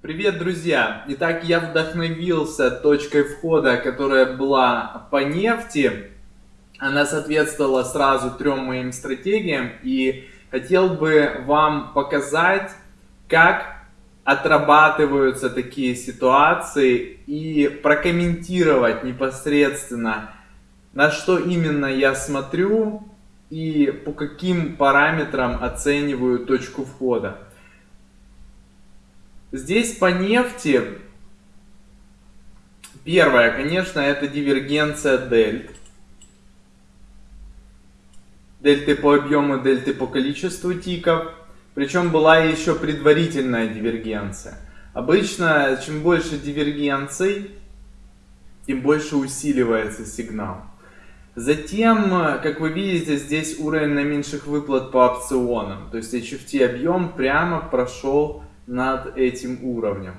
Привет, друзья! Итак, я вдохновился точкой входа, которая была по нефти. Она соответствовала сразу трем моим стратегиям. И хотел бы вам показать, как отрабатываются такие ситуации и прокомментировать непосредственно, на что именно я смотрю и по каким параметрам оцениваю точку входа. Здесь по нефти, первое, конечно, это дивергенция дельт. Дельты по объему, дельты по количеству тиков. Причем была еще предварительная дивергенция. Обычно, чем больше дивергенций, тем больше усиливается сигнал. Затем, как вы видите, здесь уровень наименьших выплат по опционам. То есть HFT объем прямо прошел над этим уровнем.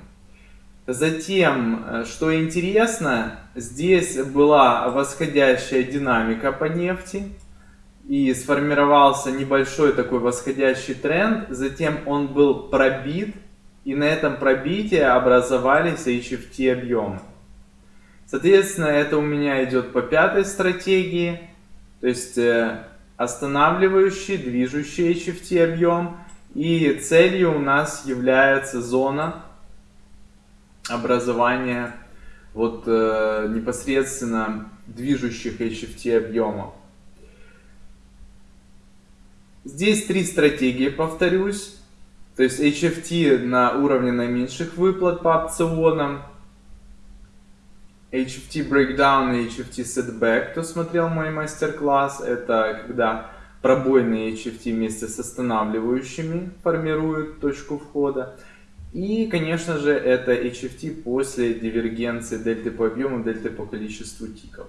Затем, э, что интересно, здесь была восходящая динамика по нефти. И сформировался небольшой такой восходящий тренд. Затем он был пробит. И на этом пробитии образовались HFT объемы. Соответственно, это у меня идет по пятой стратегии. То есть э, останавливающий, движущий HFT объем и целью у нас является зона образования вот э, непосредственно движущих HFT объемов. Здесь три стратегии, повторюсь. То есть HFT на уровне наименьших выплат по опционам. HFT Breakdown и HFT Setback, кто смотрел мой мастер-класс, это когда пробойные HFT вместе с останавливающими формируют точку входа. И, конечно же, это HFT после дивергенции дельты по объему, дельты по количеству тиков.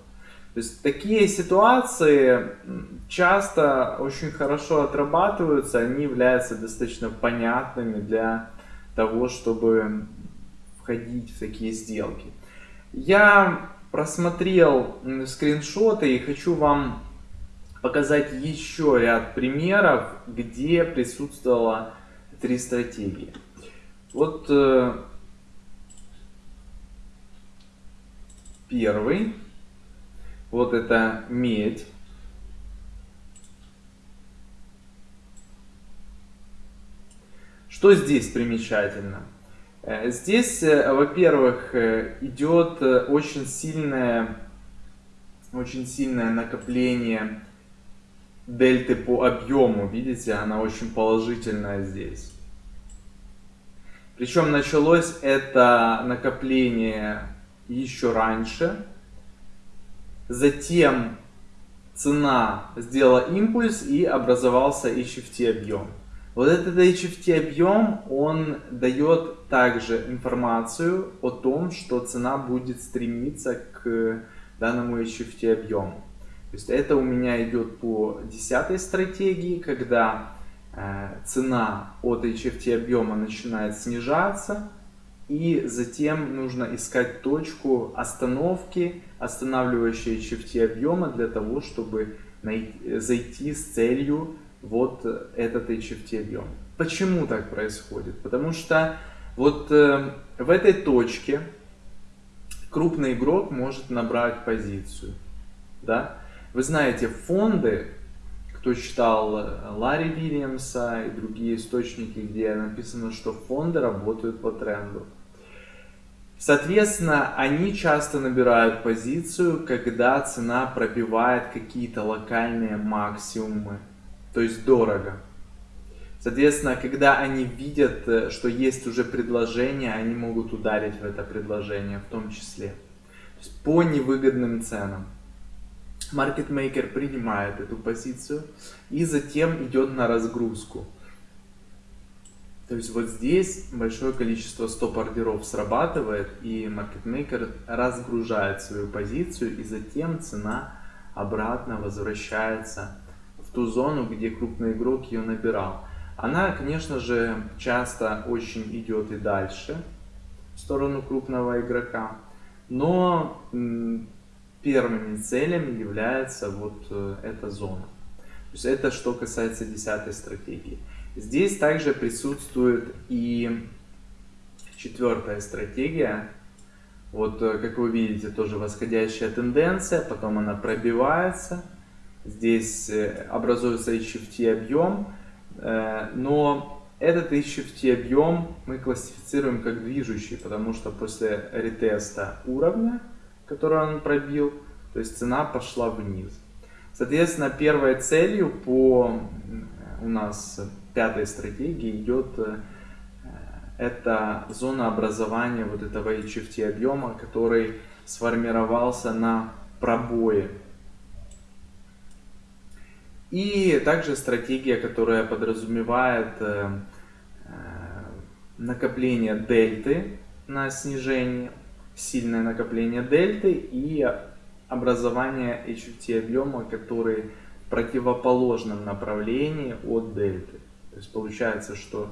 То есть такие ситуации часто очень хорошо отрабатываются, они являются достаточно понятными для того, чтобы входить в такие сделки. Я просмотрел скриншоты и хочу вам показать еще ряд примеров, где присутствовало три стратегии. Вот э, первый, вот это медь. Что здесь примечательно? Э, здесь, э, во-первых, э, идет очень сильное, очень сильное накопление дельты по объему, видите, она очень положительная здесь. Причем началось это накопление еще раньше. Затем цена сделала импульс и образовался HFT объем. Вот этот HFT объем, он дает также информацию о том, что цена будет стремиться к данному HFT объему. То есть это у меня идет по десятой стратегии, когда э, цена от HFT объема начинает снижаться, и затем нужно искать точку остановки, останавливающей HFT объема для того, чтобы найти, зайти с целью вот этот HFT объем. Почему так происходит? Потому что вот э, в этой точке крупный игрок может набрать позицию. Да? Вы знаете, фонды, кто читал э, Ларри Вильямса и другие источники, где написано, что фонды работают по тренду. Соответственно, они часто набирают позицию, когда цена пробивает какие-то локальные максимумы, то есть дорого. Соответственно, когда они видят, э, что есть уже предложение, они могут ударить в это предложение в том числе. То есть по невыгодным ценам маркетмейкер принимает эту позицию и затем идет на разгрузку. То есть вот здесь большое количество стоп-ордеров срабатывает и маркетмейкер разгружает свою позицию и затем цена обратно возвращается в ту зону, где крупный игрок ее набирал. Она, конечно же, часто очень идет и дальше в сторону крупного игрока, но первыми целями является вот э, эта зона. То есть это что касается десятой стратегии. Здесь также присутствует и Четвертая стратегия. Вот, э, как вы видите, тоже восходящая тенденция, потом она пробивается. Здесь э, образуется HFT объем, но этот HFT объем мы классифицируем как движущий, потому что после ретеста уровня, который он пробил, то есть цена пошла вниз. Соответственно, первой целью по у нас пятой стратегии идет это зона образования вот этого HFT объема, который сформировался на пробое. И также стратегия, которая подразумевает э, э, накопление дельты на снижение, сильное накопление дельты и образование HFT объема, который в противоположном направлении от дельты. То есть получается, что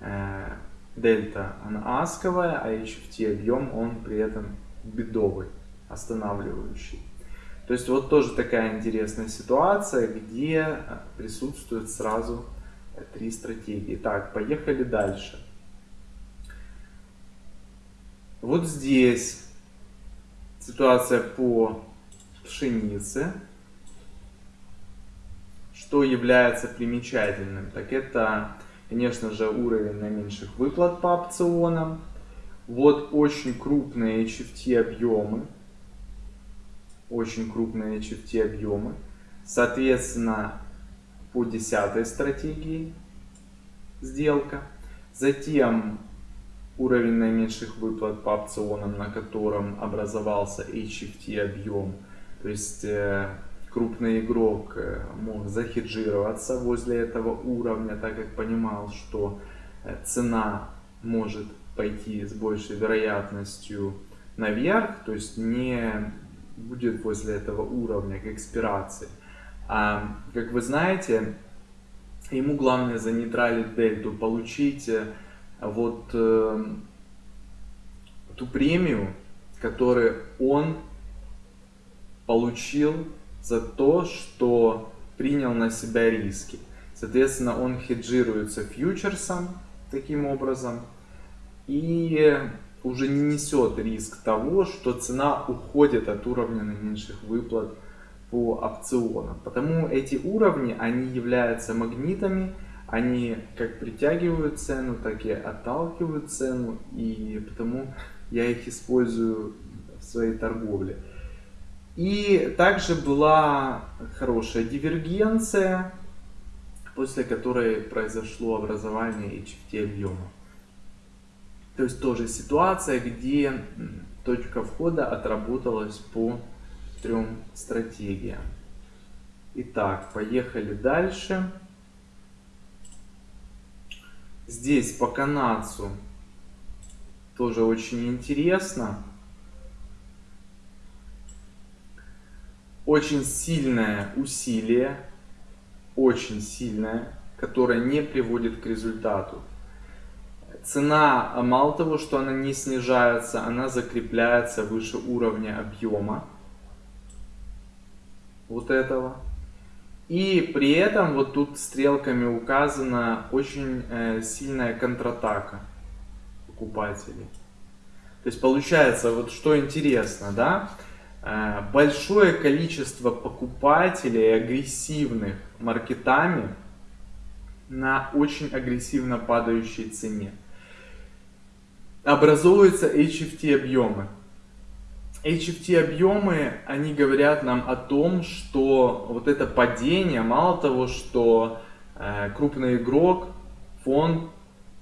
э, дельта она асковая, а HFT объем он при этом бедовый, останавливающий. То есть вот тоже такая интересная ситуация, где присутствуют сразу три стратегии. Так, поехали дальше. Вот здесь ситуация по пшенице. Что является примечательным? Так это Конечно же, уровень наименьших выплат по опционам. Вот очень крупные HFT объемы. Очень крупные HFT объемы. Соответственно, по десятой стратегии сделка. Затем уровень наименьших выплат по опционам, на котором образовался HFT объем. То есть э, крупный игрок э, мог захеджироваться возле этого уровня, так как понимал, что э, цена может пойти с большей вероятностью наверх, то есть не будет возле этого уровня к экспирации. А, как вы знаете, ему главное занейтралить дельту, получить вот э, ту премию, которую он получил за то, что принял на себя риски. Соответственно, он хеджируется фьючерсом таким образом и уже не несет риск того, что цена уходит от уровня наименьших выплат по опционам. Потому эти уровни, они являются магнитами, они как притягивают цену, так и отталкивают цену, и потому я их использую в своей торговле. И также была хорошая дивергенция, после которой произошло образование HFT объема. То есть тоже ситуация, где точка входа отработалась по трем стратегиям. Итак, поехали дальше. Здесь по канадцу тоже очень интересно. очень сильное усилие, очень сильное, которое не приводит к результату. Цена, мало того, что она не снижается, она закрепляется выше уровня объема вот этого. И при этом вот тут стрелками указана очень э, сильная контратака покупателей. То есть получается, вот что интересно, да, Э, большое количество покупателей агрессивных маркетами на очень агрессивно падающей цене. Образуются HFT объемы. HFT объемы, они говорят нам о том, что вот это падение, мало того, что э, крупный игрок, фонд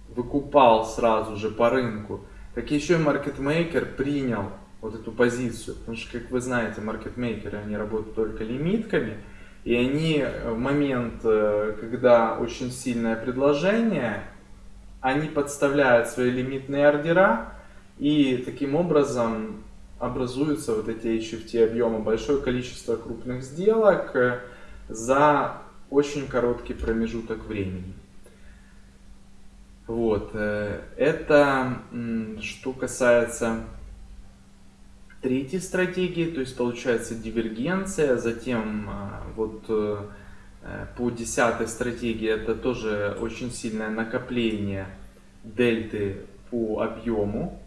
выкупал сразу же по рынку, так еще и маркетмейкер принял вот эту позицию. Потому что, как вы знаете, маркетмейкеры, они работают только лимитками. И они в момент, э, когда очень сильное предложение, они подставляют свои лимитные ордера, и таким образом образуются вот эти HFT объемы, большое количество крупных сделок э, за очень короткий промежуток времени. Вот, э, это что касается третьей стратегии, то есть получается дивергенция, затем а, вот э, по десятой стратегии это тоже очень сильное накопление дельты по объему.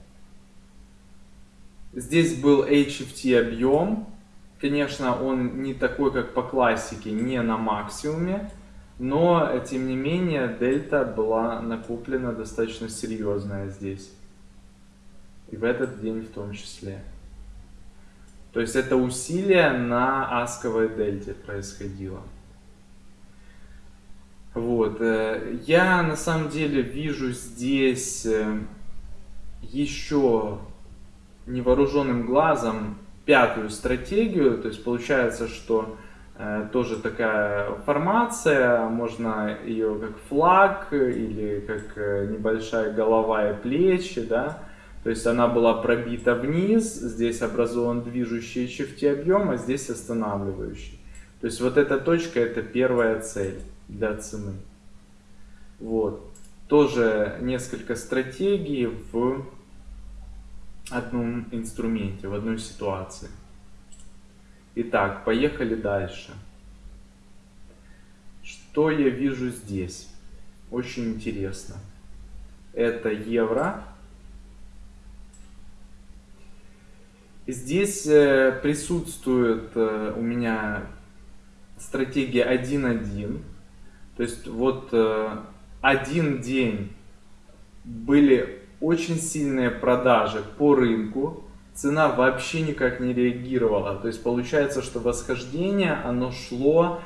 Здесь был HFT объем. Конечно, он не такой, как по классике, не на максимуме. Но, тем не менее, дельта была накоплена достаточно серьезная здесь. И в этот день в том числе. То есть это усилие на асковой дельте происходило. Вот. Э, я на самом деле вижу здесь э, еще невооруженным глазом пятую стратегию. То есть получается, что э, тоже такая формация, можно ее как флаг или как небольшая голова и плечи, да, то есть она была пробита вниз, здесь образован движущий объем, а здесь останавливающий. То есть вот эта точка это первая цель для цены. Вот. Тоже несколько стратегий в одном инструменте, в одной ситуации. Итак, поехали дальше. Что я вижу здесь? Очень интересно. Это евро Здесь э, присутствует э, у меня стратегия 1.1. То есть вот э, один день были очень сильные продажи по рынку, цена вообще никак не реагировала. То есть получается, что восхождение, оно шло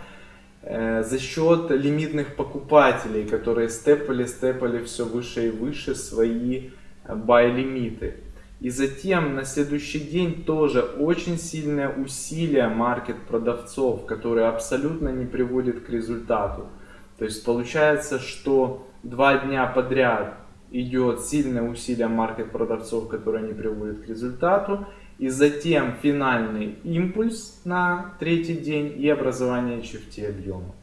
за счет лимитных покупателей, которые степали, степали все выше и выше свои buy-лимиты. И затем на следующий день тоже очень сильное усилие маркет-продавцов, которые абсолютно не приводят к результату. То есть получается, что два дня подряд идет сильное усилие маркет-продавцов, которое не приводит к результату. И затем финальный импульс на третий день и образование HFT объема.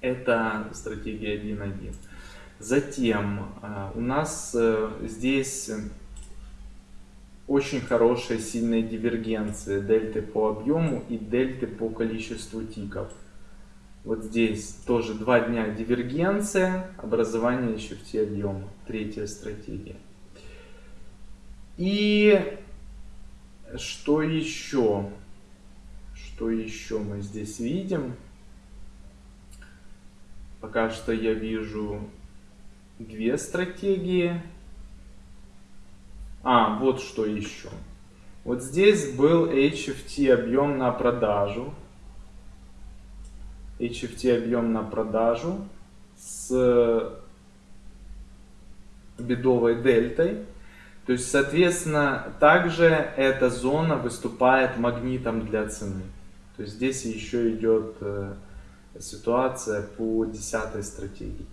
Это стратегия 1.1. Затем э, у нас э, здесь очень хорошая сильная дивергенция дельты по объему и дельты по количеству тиков. Вот здесь тоже два дня дивергенция, образование еще в те объема. Третья стратегия. И что еще? Что еще мы здесь видим? Пока что я вижу две стратегии. А, вот что еще. Вот здесь был HFT объем на продажу. HFT объем на продажу с бедовой дельтой. То есть, соответственно, также эта зона выступает магнитом для цены. То есть здесь еще идет э, ситуация по десятой стратегии.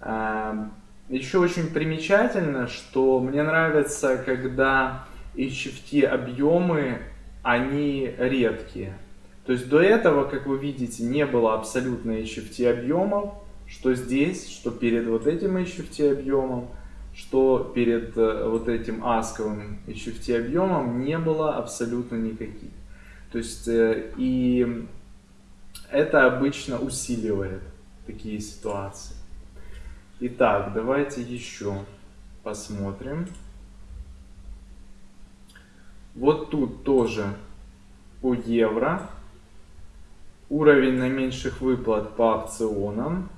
Эм, еще очень примечательно, что мне нравится, когда HFT объемы, они редкие. То есть до этого, как вы видите, не было абсолютно HFT объемов, что здесь, что перед вот этим HFT объемом, что перед э, вот этим асковым HFT объемом не было абсолютно никаких. То есть э, и это обычно усиливает такие ситуации. Итак, давайте еще посмотрим. Вот тут тоже по евро. Уровень наименьших выплат по опционам.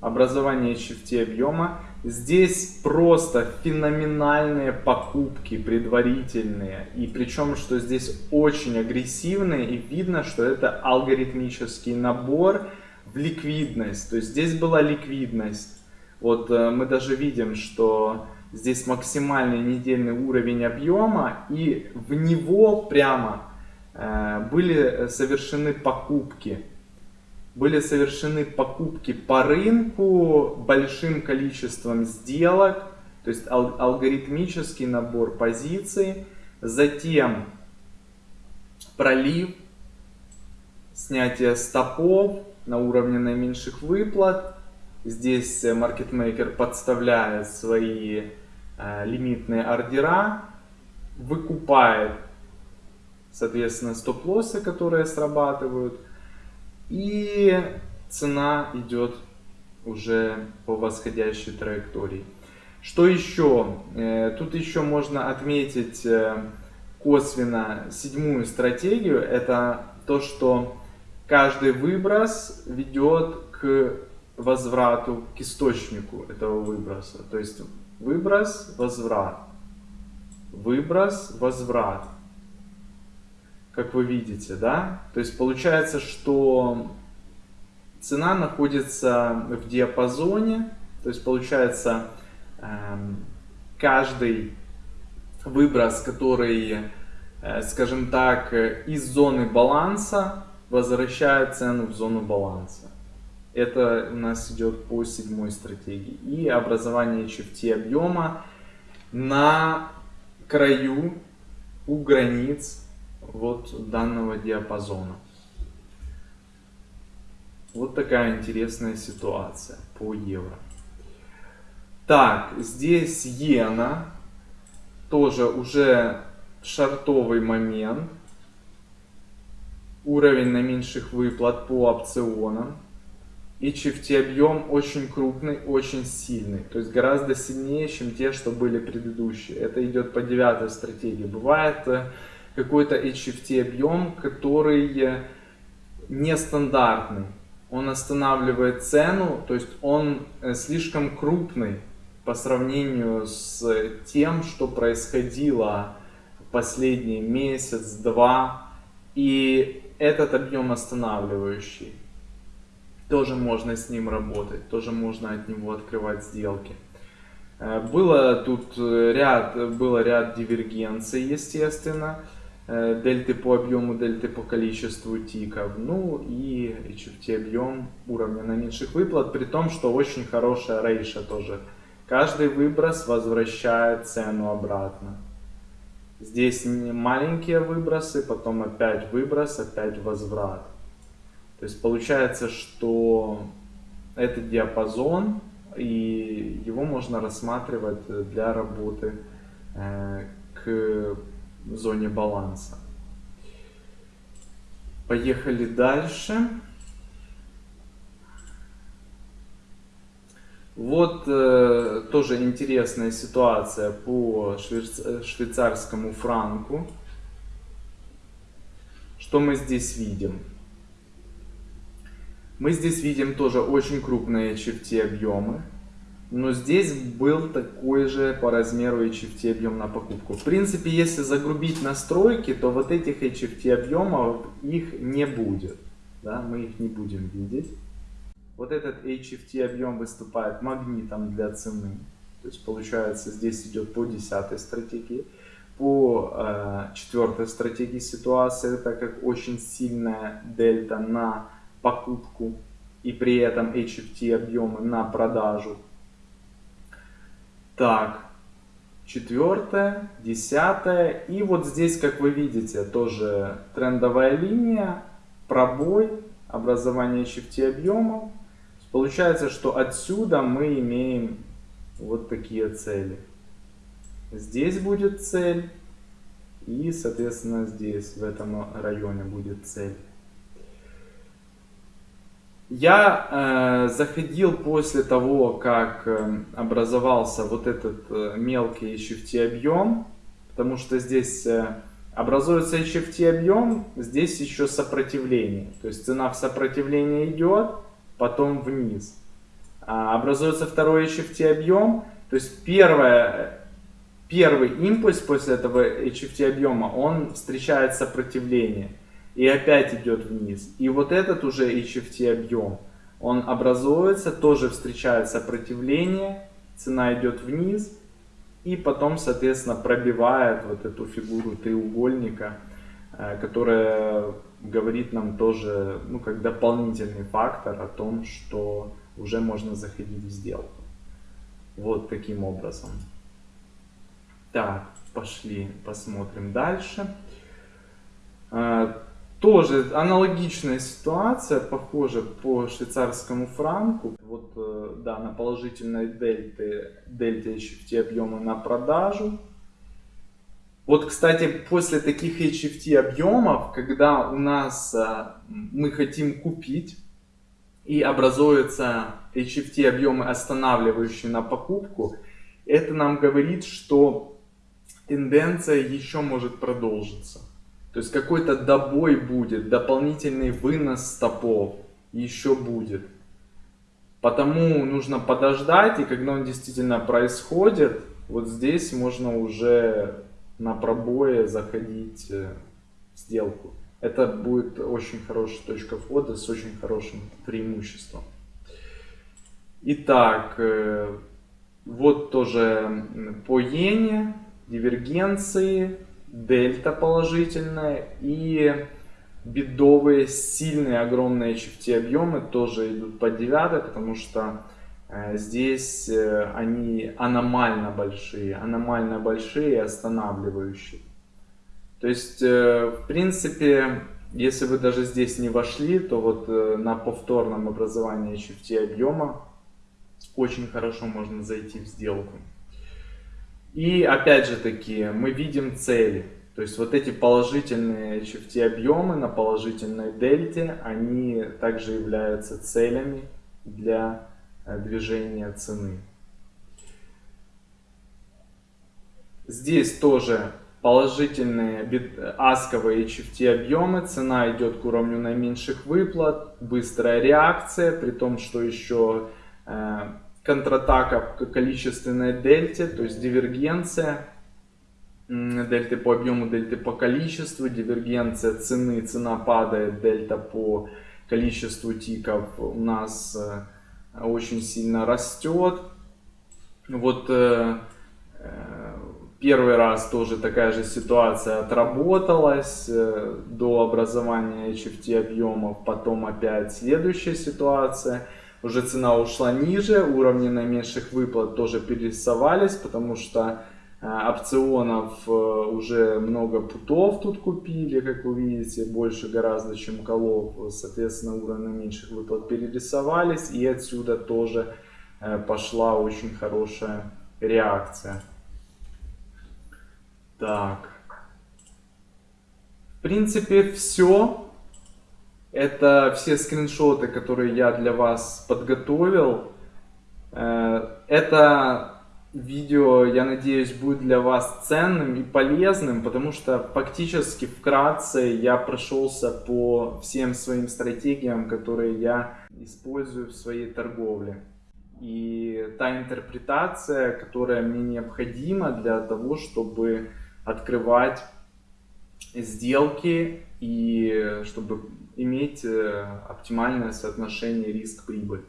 Образование HFT объема. Здесь просто феноменальные покупки предварительные. И причем, что здесь очень агрессивные. И видно, что это алгоритмический набор в ликвидность. То есть здесь была ликвидность. Вот э, мы даже видим, что здесь максимальный недельный уровень объема, и в него прямо были совершены покупки. Были совершены покупки по рынку большим количеством сделок, то есть ал алгоритмический набор позиций, затем пролив, снятие стопов, на уровне наименьших выплат. Здесь маркетмейкер подставляет свои э, лимитные ордера, выкупает, соответственно, стоп-лоссы, которые срабатывают, и цена идет уже по восходящей траектории. Что еще? Э, тут еще можно отметить э, косвенно седьмую стратегию. Это то, что каждый выброс ведет к возврату, к источнику этого выброса. То есть выброс, возврат. Выброс, возврат. Как вы видите, да? То есть получается, что цена находится в диапазоне. То есть получается Эм, каждый выброс, который, э, скажем так, из зоны баланса возвращает цену в зону баланса. Это у нас идет по седьмой стратегии. И образование HFT объема на краю, у границ вот данного диапазона. Вот такая интересная ситуация по евро. Так, здесь иена. Тоже уже шартовый момент. Уровень наименьших выплат по опционам. И HFT объем очень крупный, очень сильный. То есть гораздо сильнее, чем те, что были предыдущие. Это идет по девятой стратегии. Бывает э, какой-то HFT объем, который э, нестандартный. Он останавливает цену, то есть он э, слишком крупный по сравнению с тем, что происходило в последний месяц-два. И этот объем останавливающий. Тоже можно с ним работать, тоже можно от него открывать сделки. Э, было тут ряд, было ряд дивергенций, естественно. Э, дельты по объему, дельты по количеству тиков. Ну и HFT объем уровня наименьших выплат, при том, что очень хорошая рейша тоже Каждый выброс возвращает цену обратно. Здесь маленькие выбросы, потом опять выброс, опять возврат. То есть получается, что это диапазон, и его можно рассматривать для работы э, к зоне баланса. Поехали дальше. Вот э, тоже интересная ситуация по швейц... швейцарскому франку. Что мы здесь видим? Мы здесь видим тоже очень крупные HFT объемы. Но здесь был такой же по размеру HFT объем на покупку. В принципе, если загрубить настройки, то вот этих HFT объемов их не будет. Да? Мы их не будем видеть. Вот этот HFT объем выступает магнитом для цены. То есть получается здесь идет по 10 стратегии. По э, четвертой стратегии ситуации, так как очень сильная дельта на покупку и при этом HFT объемы на продажу. Так, четвертая, десятая. И вот здесь, как вы видите, тоже трендовая линия, пробой, образование HFT объемов. Получается, что отсюда мы имеем вот такие цели. Здесь будет цель, и, соответственно, здесь, в этом районе будет цель. Я э, заходил после того, как э, образовался вот этот э, мелкий HFT объем, потому что здесь э, образуется HFT объем, здесь еще сопротивление. То есть цена в сопротивление идет, потом вниз. А, образуется второй HFT объем, то есть первое, первый импульс после этого HFT объема, он встречает сопротивление и опять идет вниз. И вот этот уже HFT объем, он образуется, тоже встречает сопротивление, цена идет вниз и потом, соответственно, пробивает вот эту фигуру треугольника, э, которая говорит нам тоже, ну, как дополнительный фактор о том, что уже можно заходить в сделку. Вот таким образом. Так, пошли посмотрим дальше. Тоже аналогичная ситуация, похоже по швейцарскому франку. Вот, э, да, на положительной дельте, дельте HFT объема на продажу. Вот, кстати, после таких HFT объемов, когда у нас а, мы хотим купить и образуются HFT объемы, останавливающие на покупку, это нам говорит, что тенденция еще может продолжиться. То есть какой-то добой будет, дополнительный вынос стопов еще будет. Потому нужно подождать, и когда он действительно происходит, вот здесь можно уже на пробое заходить э, в сделку. Это будет очень хорошая точка входа с очень хорошим преимуществом. Итак, э, вот тоже по иене, дивергенции, дельта положительная и бедовые, сильные, огромные HFT объемы тоже идут по 9, потому что э, здесь э, они аномально большие, аномально большие и останавливающие. То есть, э, в принципе, если вы даже здесь не вошли, то вот на повторном образовании HFT объема очень хорошо можно зайти в сделку. И опять же таки, мы видим цели. То есть вот эти положительные HFT объемы на положительной дельте, они также являются целями для э, движения цены. Здесь тоже положительные асковые HFT объемы, цена идет к уровню наименьших выплат, быстрая реакция, при том, что еще э, контратака к количественной дельте, то есть дивергенция дельты по объему, дельты по количеству, дивергенция цены, цена падает, дельта по количеству тиков у нас э, очень сильно растет. Вот э, э, первый раз тоже такая же ситуация отработалась до образования HFT объемов, потом опять следующая ситуация – уже цена ушла ниже, уровни наименьших выплат тоже перерисовались, потому что э, опционов э, уже много путов тут купили, как вы видите, больше гораздо, чем колов, соответственно, уровни наименьших выплат перерисовались, и отсюда тоже э, пошла очень хорошая реакция. Так. В принципе, все. Это все скриншоты, которые я для вас подготовил. Э, это видео, я надеюсь, будет для вас ценным и полезным, потому что фактически вкратце я прошелся по всем своим стратегиям, которые я использую в своей торговле. И та интерпретация, которая мне необходима для того, чтобы открывать сделки и чтобы иметь э, оптимальное соотношение риск-прибыль.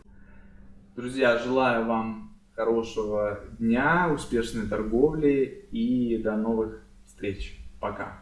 Друзья, желаю вам хорошего дня, успешной торговли и до новых встреч. Пока.